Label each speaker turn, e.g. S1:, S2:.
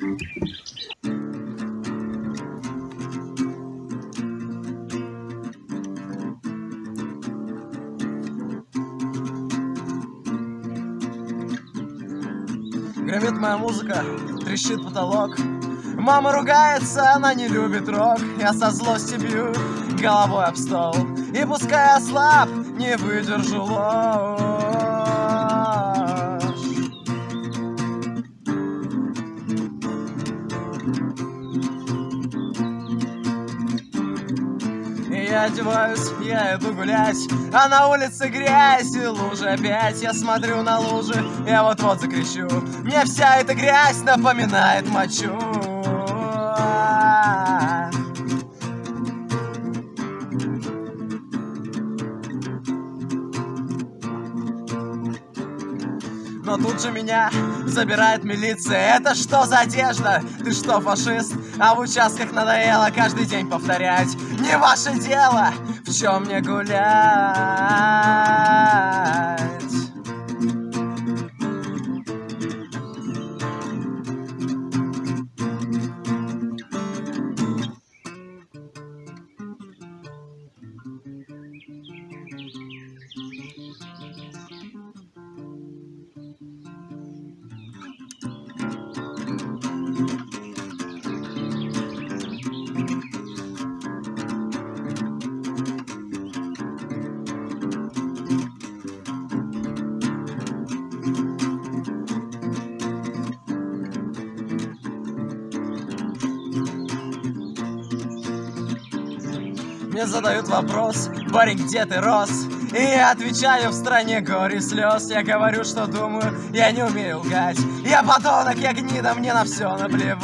S1: Гремит моя музыка, трещит потолок. Мама ругается, она не любит рок. Я со злости бью головой об стол. И пускай я слаб, не выдержу лоу я одеваюсь, я иду гулять А на улице грязь и лужи опять. Я смотрю на лужи, я вот-вот закричу. Мне вся эта грязь напоминает мочу Но тут же меня забирает милиция Это что за одежда? Ты что, фашист? А в участках надоело каждый день повторять Не ваше дело, в чем мне гулять Мне задают вопрос, парень, где ты рос? И я отвечаю в стране горе слез Я говорю, что думаю, я не умею лгать. Я подонок, я гнида, мне на все наплевать